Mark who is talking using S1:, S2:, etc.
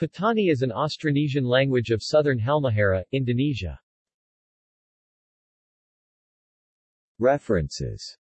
S1: Patani is an Austronesian language of southern Halmahera, Indonesia. References